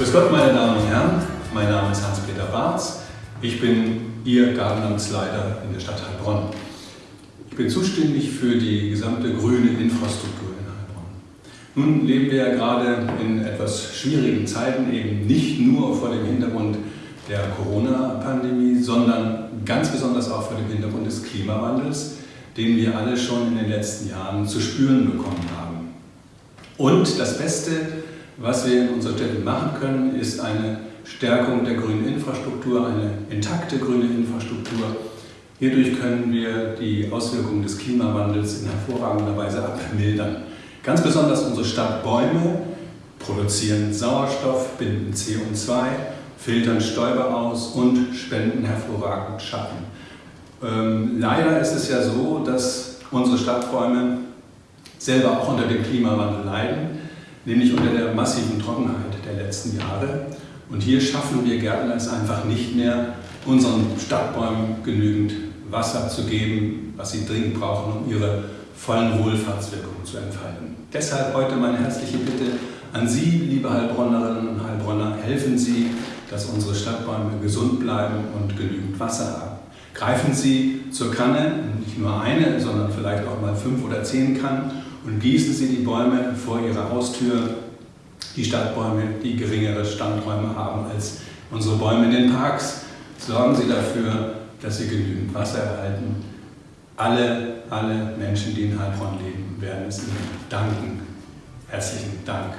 Grüß Gott, meine Damen und Herren. Mein Name ist Hans-Peter Barz. Ich bin Ihr Gartenamtsleiter in der Stadt Heilbronn. Ich bin zuständig für die gesamte grüne Infrastruktur in Heilbronn. Nun leben wir ja gerade in etwas schwierigen Zeiten, eben nicht nur vor dem Hintergrund der Corona-Pandemie, sondern ganz besonders auch vor dem Hintergrund des Klimawandels, den wir alle schon in den letzten Jahren zu spüren bekommen haben. Und das Beste, was wir in unserer Städte machen können, ist eine Stärkung der grünen Infrastruktur, eine intakte grüne Infrastruktur. Hierdurch können wir die Auswirkungen des Klimawandels in hervorragender Weise abmildern. Ganz besonders unsere Stadtbäume produzieren Sauerstoff, binden CO2, filtern Stäube aus und spenden hervorragend Schatten. Ähm, leider ist es ja so, dass unsere Stadtbäume selber auch unter dem Klimawandel leiden nämlich unter der massiven Trockenheit der letzten Jahre. Und hier schaffen wir Gärtner es einfach nicht mehr, unseren Stadtbäumen genügend Wasser zu geben, was sie dringend brauchen, um ihre vollen Wohlfahrtswirkungen zu entfalten. Deshalb heute meine herzliche Bitte an Sie, liebe Heilbronnerinnen und Heilbronner, helfen Sie, dass unsere Stadtbäume gesund bleiben und genügend Wasser haben. Greifen Sie zur Kanne, nicht nur eine, sondern vielleicht auch mal fünf oder zehn Kannen und gießen Sie die Bäume vor Ihrer Haustür, die Stadtbäume, die geringere Standräume haben als unsere Bäume in den Parks. Sorgen Sie dafür, dass Sie genügend Wasser erhalten. Alle, alle Menschen, die in Heilbronn leben, werden es Ihnen danken. Herzlichen Dank.